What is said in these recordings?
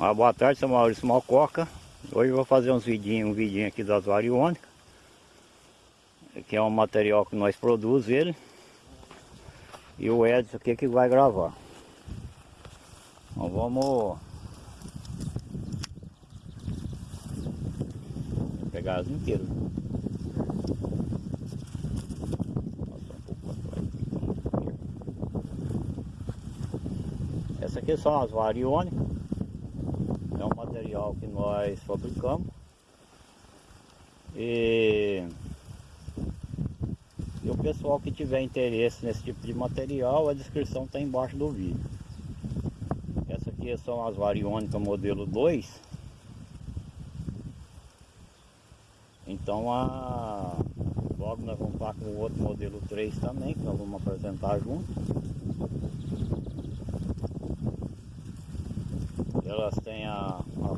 Ah, boa tarde, sou Maurício Malcoca. Hoje vou fazer uns vidinhos, um vidinho aqui das variônicas. Que é um material que nós produzimos ele. E o Edson aqui que vai gravar. Então vamos pegar as inteiras. Essa aqui são as variônicas que nós fabricamos. E, e o pessoal que tiver interesse nesse tipo de material a descrição está embaixo do vídeo. Essa aqui são as variônicas modelo 2 então a logo nós vamos estar com o outro modelo 3 também que nós vamos apresentar junto. Elas têm a, a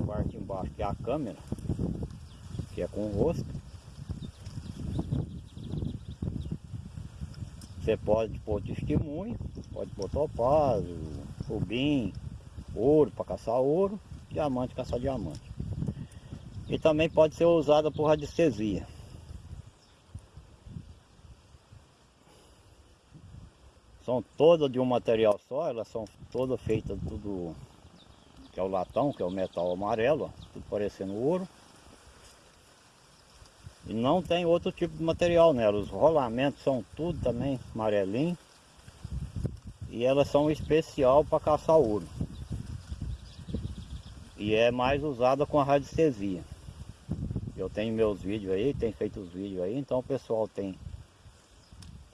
é a câmera, que é com o rosto. Você pode pôr testemunho, pode pôr topázio, rubim, ouro para caçar ouro, diamante caçar diamante. E também pode ser usada por radiestesia. São todas de um material só, elas são todas feitas tudo é o latão, que é o metal amarelo, ó, parecendo ouro. E não tem outro tipo de material nela, os rolamentos são tudo também amarelinho. E elas são especial para caçar ouro. E é mais usada com a radiestesia. Eu tenho meus vídeos aí, tem feito os vídeos aí, então o pessoal tem,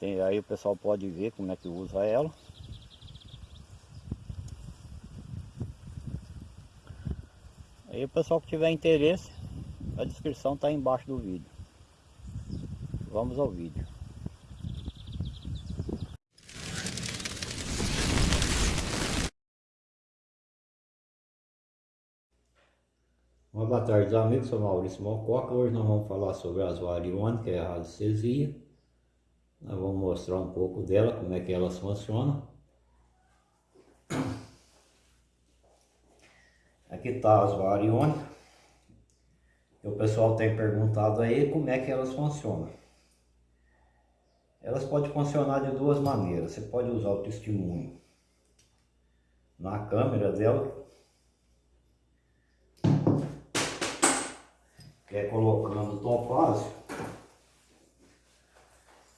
tem aí o pessoal pode ver como é que usa ela. Aí o pessoal que tiver interesse, a descrição está embaixo do vídeo. Vamos ao vídeo. Uma boa tarde amigos, sou Maurício Mococa. Hoje nós vamos falar sobre as variônicas, que é a radiestesia. Nós vamos mostrar um pouco dela, como é que elas funcionam. Aqui está as variônicas. O pessoal tem perguntado aí como é que elas funcionam. Elas podem funcionar de duas maneiras. Você pode usar o testemunho na câmera dela, que é colocando topázio,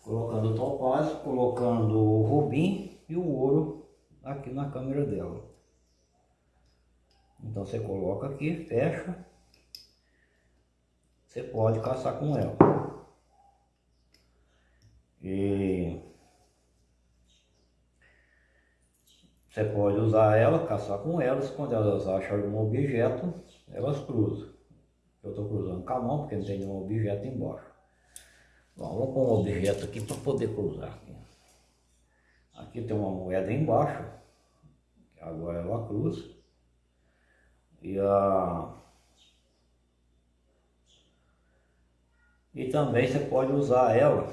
colocando topázio, colocando o rubim e o ouro aqui na câmera dela. Então você coloca aqui, fecha. Você pode caçar com ela. E você pode usar ela, caçar com elas. Quando elas acham algum objeto, elas cruzam. Eu estou cruzando com a mão porque não tem nenhum objeto embaixo. Bom, vamos pôr um objeto aqui para poder cruzar. Aqui. aqui tem uma moeda embaixo. Agora ela cruza. E, a... e também você pode usar ela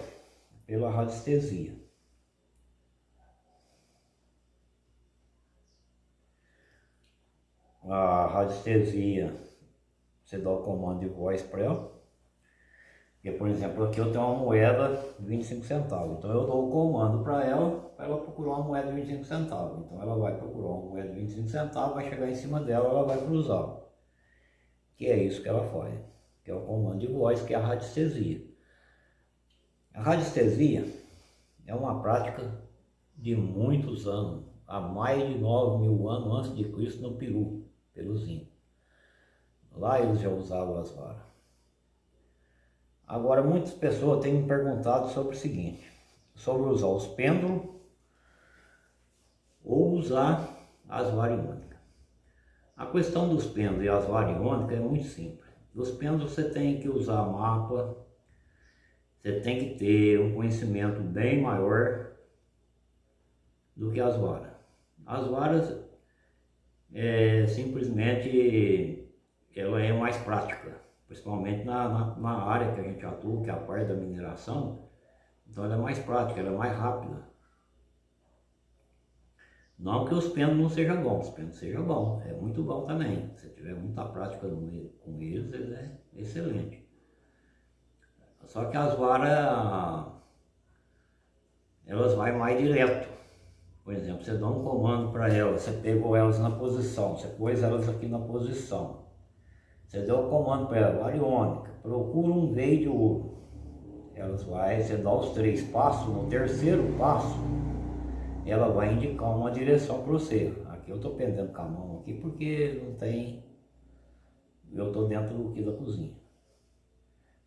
pela radiestesia. A radiestesia, você dá o comando de voz para ela. Porque, por exemplo, aqui eu tenho uma moeda de 25 centavos. Então eu dou o comando para ela, para ela procurar uma moeda de 25 centavos. Então ela vai procurar uma moeda de 25 centavos, vai chegar em cima dela, ela vai cruzar. Que é isso que ela faz. Que é o comando de voz, que é a radiestesia. A radiestesia é uma prática de muitos anos, há mais de 9 mil anos antes de Cristo no Peru, pelos índios. Lá eles já usavam as varas. Agora, muitas pessoas têm me perguntado sobre o seguinte, sobre usar os pêndulos ou usar as variônicas. A questão dos pêndulos e as variônicas é muito simples. Dos pêndulos você tem que usar mapa, você tem que ter um conhecimento bem maior do que as varas. As varas é simplesmente ela é mais prática principalmente na, na, na, área que a gente atua, que é a parte da mineração, então ela é mais prática, ela é mais rápida. Não que os penos não sejam bons, os penos sejam bons, é muito bom também. Se tiver muita prática com eles, ele é excelente. Só que as varas, elas vai mais direto. Por exemplo, você dá um comando para elas, você pegou elas na posição, você pôs elas aqui na posição. Você deu o comando para ela, variônica, procura um veio de ouro. Elas vai, você dá os três passos, no terceiro passo, ela vai indicar uma direção para você. Aqui eu estou pendendo com a mão aqui porque não tem, eu estou dentro que da cozinha.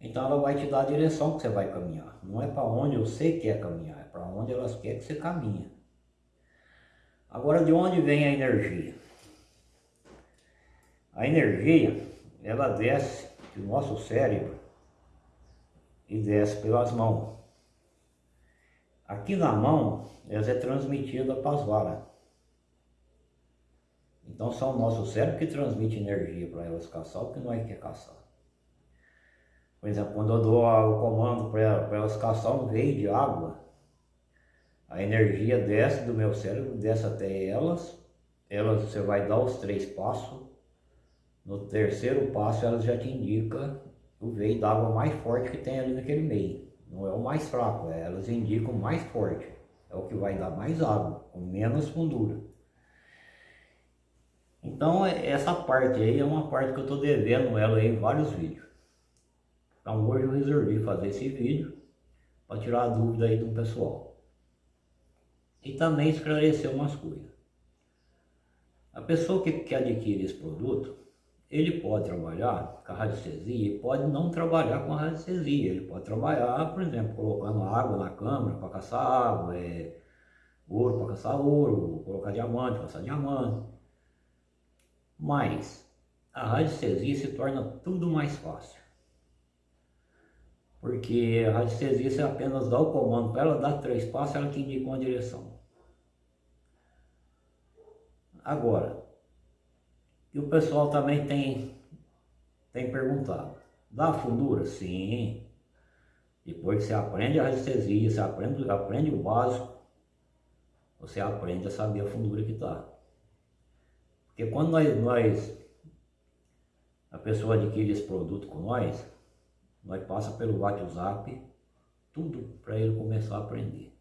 Então ela vai te dar a direção que você vai caminhar. Não é para onde você quer caminhar, é para onde elas querem que você caminha. Agora de onde vem a energia? A energia, ela desce do nosso cérebro e desce pelas mãos. Aqui na mão, ela é transmitida para as varas. Então são o nosso cérebro que transmite energia para elas caçar o que nós quer caçar. Por exemplo, quando eu dou o comando para elas, elas caçar um veio de água, a energia desce do meu cérebro, desce até elas, elas você vai dar os três passos, no terceiro passo elas já te indicam o veio d'água mais forte que tem ali naquele meio. Não é o mais fraco, é, elas indicam o mais forte. É o que vai dar mais água, com menos fundura. Então é, essa parte aí é uma parte que eu estou devendo ela em vários vídeos. Então hoje eu resolvi fazer esse vídeo para tirar a dúvida aí do pessoal. E também esclarecer umas coisas. A pessoa que, que adquire esse produto, ele pode trabalhar com a radiestesia e pode não trabalhar com a radiestesia. Ele pode trabalhar, por exemplo, colocando água na câmara para caçar água, é, ouro para caçar ouro, colocar diamante para caçar diamante. Mas a radiestesia se torna tudo mais fácil. Porque a radiestesia, você apenas dá o comando para ela dar três passos, ela te indica uma direção. Agora, e o pessoal também tem, tem perguntado, dá fundura? Sim. Depois que você aprende a radiestesia, você aprende, aprende o básico, você aprende a saber a fundura que está. Porque quando nós, nós, a pessoa adquire esse produto com nós, nós passa pelo WhatsApp, tudo para ele começar a aprender.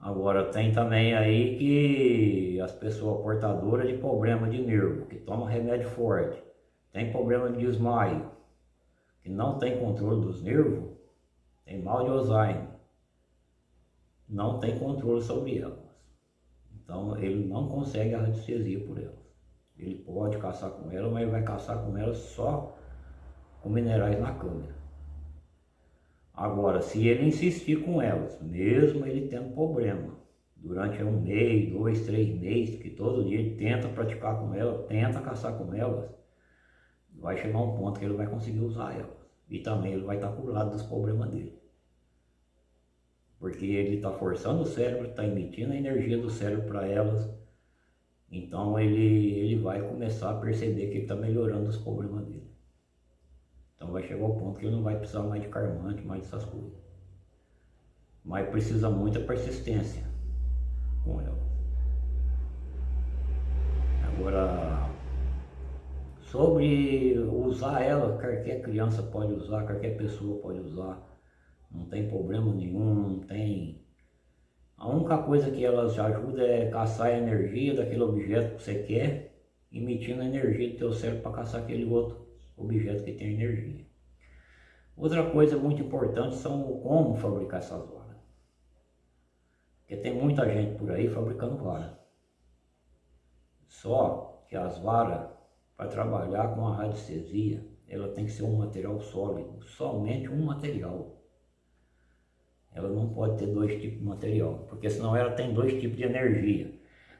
Agora tem também aí que as pessoas portadoras de problema de nervo, que tomam remédio forte, tem problema de desmaio, que não tem controle dos nervos, tem mal de Alzheimer, não tem controle sobre elas. Então ele não consegue a radiestesia por elas. Ele pode caçar com ela, mas ele vai caçar com elas só com minerais na câmera. Agora, se ele insistir com elas, mesmo ele tendo problema, durante um mês, dois, três meses, que todo dia ele tenta praticar com elas, tenta caçar com elas, vai chegar um ponto que ele vai conseguir usar elas. E também ele vai estar curado dos problemas dele. Porque ele está forçando o cérebro, está emitindo a energia do cérebro para elas. Então ele, ele vai começar a perceber que ele está melhorando os problemas dele. Então vai chegar ao ponto que ele não vai precisar mais de carmante, mais dessas coisas. Mas precisa muita persistência com ela. Agora, sobre usar ela, qualquer criança pode usar, qualquer pessoa pode usar. Não tem problema nenhum, não tem... A única coisa que elas ajudam é caçar a energia daquele objeto que você quer, emitindo a energia do teu cérebro para caçar aquele outro objeto que tem energia. Outra coisa muito importante são como fabricar essas varas. Porque tem muita gente por aí fabricando vara. Só que as varas, para trabalhar com a radiestesia, ela tem que ser um material sólido, somente um material. Ela não pode ter dois tipos de material, porque senão ela tem dois tipos de energia.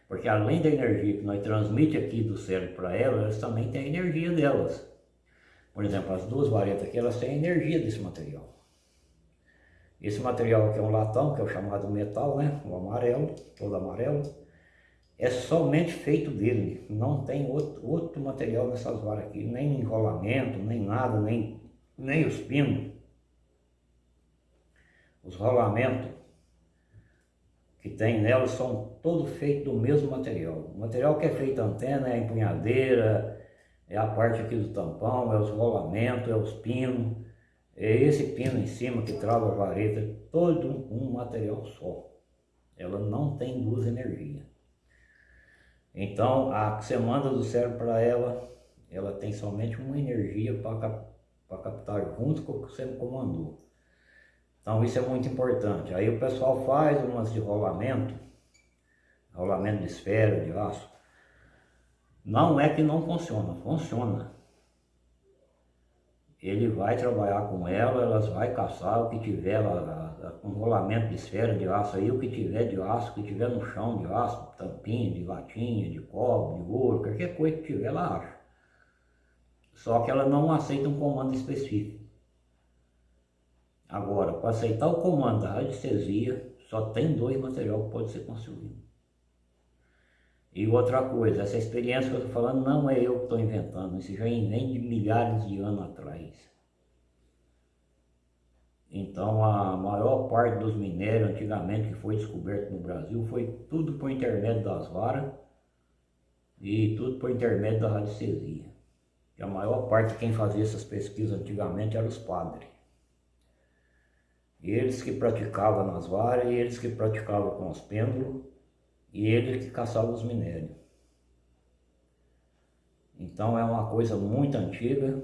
Porque além da energia que nós transmite aqui do cérebro para ela, elas também têm a energia delas. Por exemplo, as duas varetas aqui, elas têm energia desse material. Esse material aqui é um latão, que é o chamado metal, né? O amarelo, todo amarelo. É somente feito dele, não tem outro, outro material nessas varas aqui, nem enrolamento, nem nada, nem, nem os pinos. Os rolamentos que tem nelas são todos feitos do mesmo material. O material que é feito antena é empunhadeira, é a parte aqui do tampão, é os rolamentos, é os pinos, é esse pino em cima que trava a vareta, todo um material só. Ela não tem duas energias. Então, a que você manda do cérebro para ela, ela tem somente uma energia para captar junto com o que você comandou. Então isso é muito importante. Aí o pessoal faz umas de rolamento, rolamento de esfera, de aço. Não é que não funciona, funciona. Ele vai trabalhar com ela, elas vai caçar o que tiver com rolamento de esfera de aço aí, o que tiver de aço, o que tiver no chão de aço, tampinha, de latinha, de cobre, de ouro, qualquer coisa que tiver, ela acha. Só que ela não aceita um comando específico. Agora, para aceitar o comando da radiestesia, só tem dois materiais que pode ser construído. E outra coisa, essa experiência que eu estou falando não é eu que estou inventando, isso já vem de milhares de anos atrás. Então a maior parte dos minérios antigamente que foi descoberto no Brasil foi tudo por intermédio das varas e tudo por intermédio da radiestesia. E a maior parte de quem fazia essas pesquisas antigamente eram os padres. Eles que praticavam nas varas, e eles que praticavam com os pêndulos, e eles que caçavam os minérios. Então é uma coisa muito antiga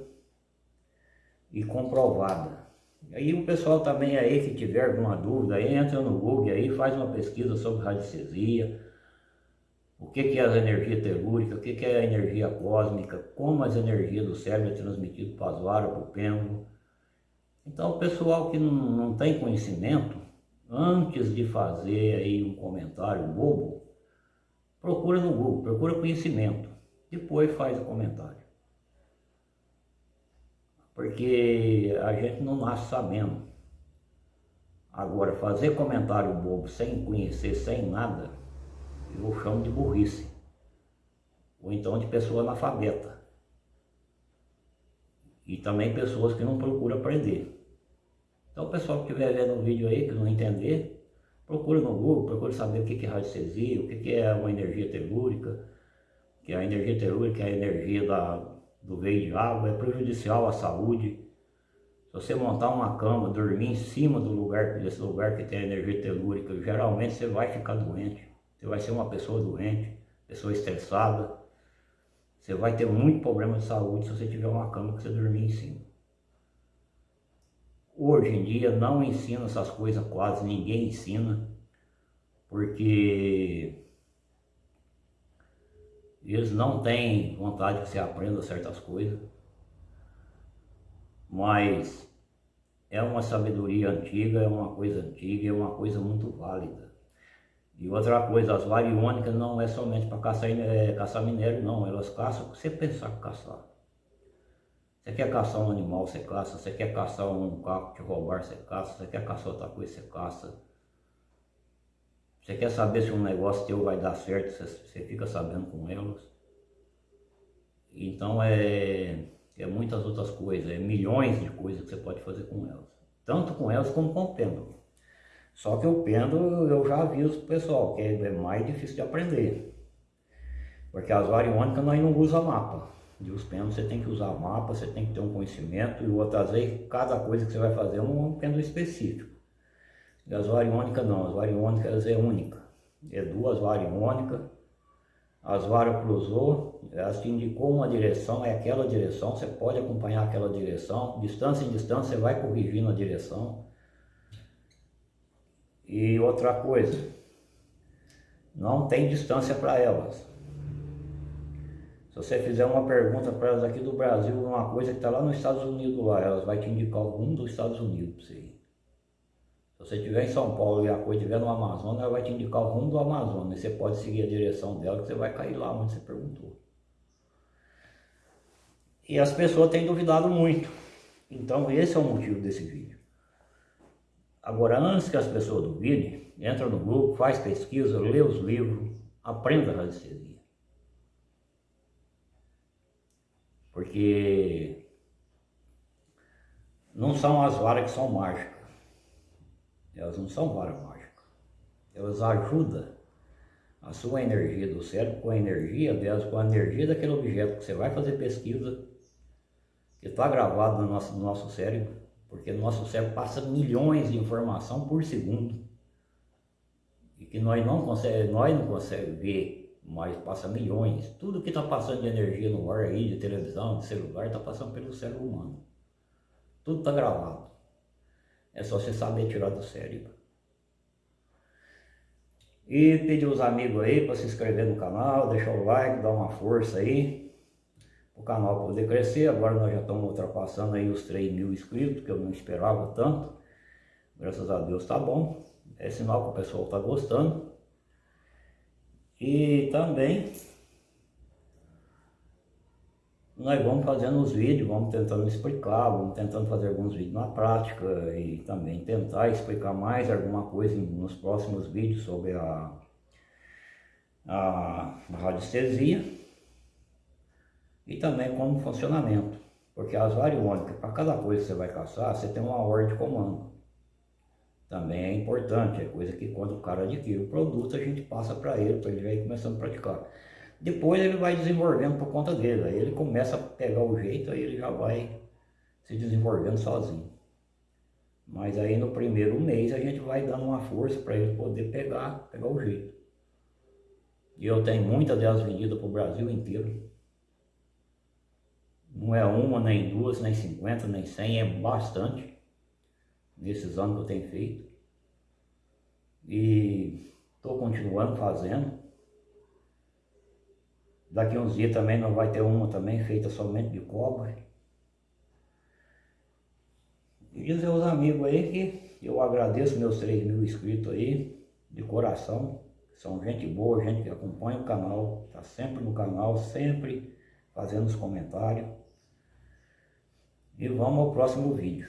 e comprovada. Aí o pessoal também aí que tiver alguma dúvida, entra no Google aí, faz uma pesquisa sobre radiestesia, o que, que é a energia telúrica, o que, que é a energia cósmica, como as energias do cérebro é transmitido para as varas, para o pêndulo, então o pessoal que não, não tem conhecimento, antes de fazer aí um comentário bobo, procura no Google, procura conhecimento, depois faz o comentário. Porque a gente não nasce sabendo. Agora, fazer comentário bobo sem conhecer, sem nada, eu chamo de burrice. Ou então de pessoa analfabeta. E também pessoas que não procuram aprender. Então o pessoal que estiver vendo o vídeo aí, que não entender, procure no Google, procure saber o que é radiestesia, o que é uma energia telúrica, que a energia telúrica é a energia da, do veio de água, é prejudicial à saúde. Se você montar uma cama, dormir em cima do lugar, desse lugar que tem a energia telúrica, geralmente você vai ficar doente. Você vai ser uma pessoa doente, pessoa estressada. Você vai ter muito problema de saúde se você tiver uma cama que você dormir em cima. Hoje em dia não ensina essas coisas quase, ninguém ensina, porque eles não têm vontade que você aprenda certas coisas, mas é uma sabedoria antiga, é uma coisa antiga, é uma coisa muito válida. E outra coisa, as variônicas não é somente para caçar, é, caçar minério não, elas caçam você pensar que caçar. Você quer caçar um animal, você caça. Você quer caçar um carro que te roubar, você caça. Você quer caçar outra coisa, você caça. Você quer saber se um negócio teu vai dar certo, você, fica sabendo com elas. Então é, é muitas outras coisas, é milhões de coisas que você pode fazer com elas. Tanto com elas como com o pêndulo. Só que o pêndulo eu já aviso pro pessoal, que é mais difícil de aprender. Porque as variônicas nós não usamos mapa de os pêndulos, você tem que usar mapa, você tem que ter um conhecimento e outras vezes cada coisa que você vai fazer é um pêndulo específico. E as variônicas não, as variônicas é única. É duas variônicas, as varas cruzou, elas te indicou uma direção, é aquela direção, você pode acompanhar aquela direção, distância em distância você vai corrigindo a direção. E outra coisa, não tem distância para elas. Se você fizer uma pergunta para elas aqui do Brasil, uma coisa que está lá nos Estados Unidos lá, elas vão te indicar rumo dos Estados Unidos para você ir. Se você estiver em São Paulo e a coisa estiver no Amazonas, ela vai te indicar o rumo do Amazonas. E você pode seguir a direção dela que você vai cair lá onde você perguntou. E as pessoas têm duvidado muito. Então esse é o motivo desse vídeo. Agora, antes que as pessoas duvidem, entra no grupo, faz pesquisa, lê os livros, aprenda a radiestesia. Porque não são as varas que são mágicas. Elas não são varas mágicas. elas ajudam a sua energia do cérebro com a energia delas, com a energia daquele objeto que você vai fazer pesquisa, que está gravado no nosso, no nosso cérebro, porque o nosso cérebro passa milhões de informação por segundo e que nós não conseguimos, nós não conseguimos ver, mas passa milhões. Tudo que está passando de energia no ar aí, de televisão, de celular, está passando pelo cérebro humano. Tudo está gravado. É só você saber tirar do cérebro. E pedir os amigos aí para se inscrever no canal, deixar o like, dar uma força aí. O canal poder crescer. Agora nós já estamos ultrapassando aí os 3 mil inscritos, que eu não esperava tanto. Graças a Deus tá bom. É sinal que o pessoal está gostando. E também nós vamos fazendo os vídeos, vamos tentando explicar, vamos tentando fazer alguns vídeos na prática e também tentar explicar mais alguma coisa nos próximos vídeos sobre a, a radiestesia e também como funcionamento, porque as variônicas, para cada coisa que você vai caçar, você tem uma ordem de comando. Também é importante, é coisa que quando o cara adquire o produto, a gente passa para ele, para ele já ir começando a praticar. Depois ele vai desenvolvendo por conta dele, aí ele começa a pegar o jeito, aí ele já vai se desenvolvendo sozinho. Mas aí no primeiro mês a gente vai dando uma força para ele poder pegar, pegar o jeito. E eu tenho muitas delas vendidas para o Brasil inteiro. Não é uma, nem duas, nem cinquenta, nem cem, é bastante. Nesses anos que eu tenho feito. E estou continuando fazendo. Daqui uns dias também não vai ter uma também feita somente de cobre. E dizer aos amigos aí que eu agradeço meus 3 mil inscritos aí, de coração. São gente boa, gente que acompanha o canal, está sempre no canal, sempre fazendo os comentários. E vamos ao próximo vídeo.